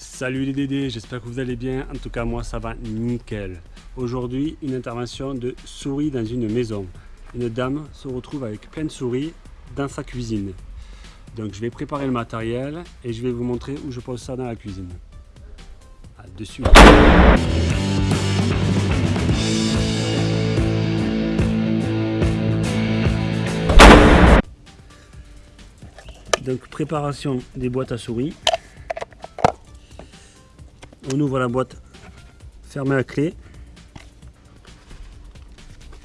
Salut les Dédés, j'espère que vous allez bien. En tout cas, moi, ça va nickel. Aujourd'hui, une intervention de souris dans une maison. Une dame se retrouve avec plein de souris dans sa cuisine. Donc, je vais préparer le matériel et je vais vous montrer où je pose ça dans la cuisine. À de suite. Donc, préparation des boîtes à souris on ouvre la boîte fermée à clé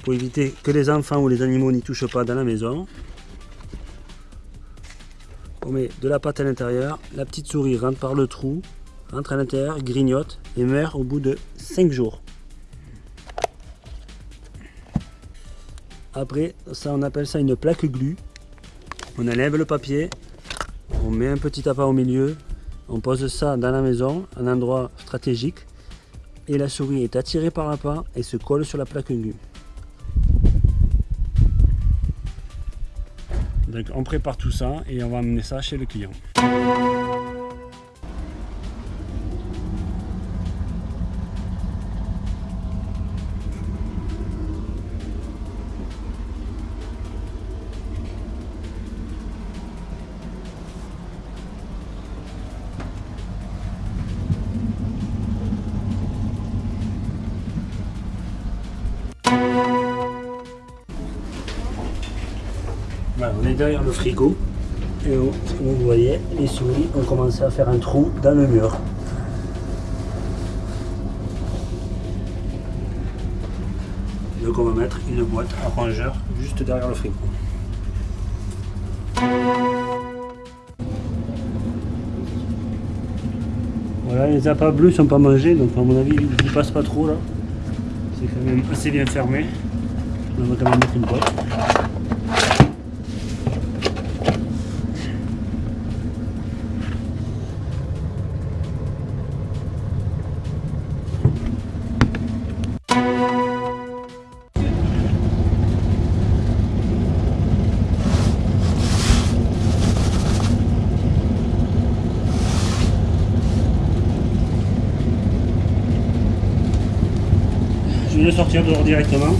pour éviter que les enfants ou les animaux n'y touchent pas dans la maison. On met de la pâte à l'intérieur, la petite souris rentre par le trou, rentre à l'intérieur, grignote et meurt au bout de 5 jours. Après, ça on appelle ça une plaque glu. On enlève le papier, on met un petit appât au milieu, on pose ça dans la maison, un endroit stratégique, et la souris est attirée par la pas et se colle sur la plaque glue. Donc on prépare tout ça et on va amener ça chez le client. On est derrière le frigo et vous voyez, les souris ont commencé à faire un trou dans le mur. Donc on va mettre une boîte à rongeur juste derrière le frigo. Voilà, les appâts bleus sont pas mangés, donc à mon avis ils ne passent pas trop là. C'est quand même assez bien fermé. On va quand même mettre une boîte. Le sortir dehors directement.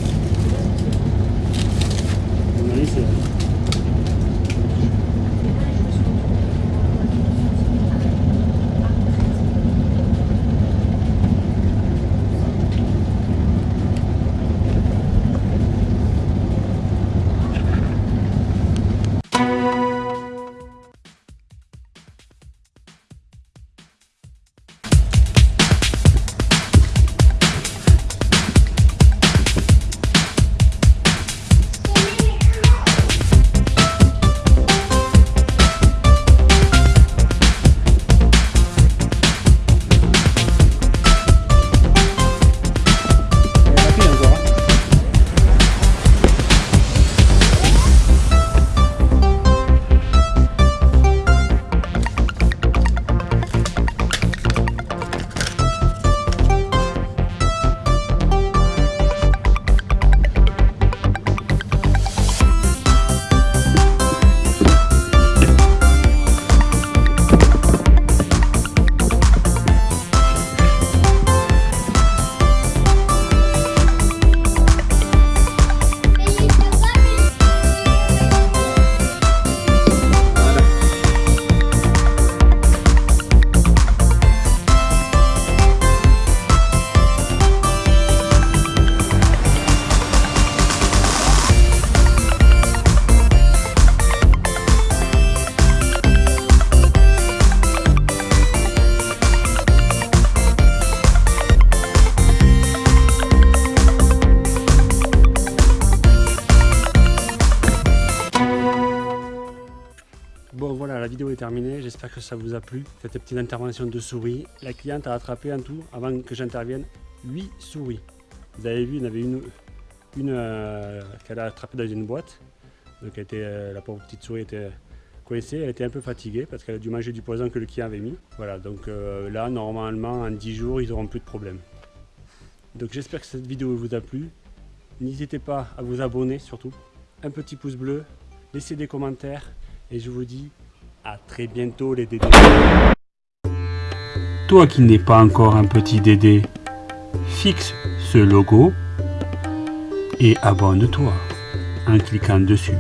Est j'espère que ça vous a plu, cette petite intervention de souris. La cliente a attrapé en tout, avant que j'intervienne, 8 souris. Vous avez vu, il y en avait une, euh, qu'elle a attrapée dans une boîte. Donc était, euh, la pauvre petite souris était coincée, elle était un peu fatiguée parce qu'elle a dû manger du poison que le client avait mis. Voilà, donc euh, là, normalement, en 10 jours, ils n'auront plus de problème. Donc j'espère que cette vidéo vous a plu. N'hésitez pas à vous abonner surtout. Un petit pouce bleu, laissez des commentaires et je vous dis à très bientôt les dédés. toi qui n'es pas encore un petit Dédé, fixe ce logo et abonne-toi en cliquant dessus.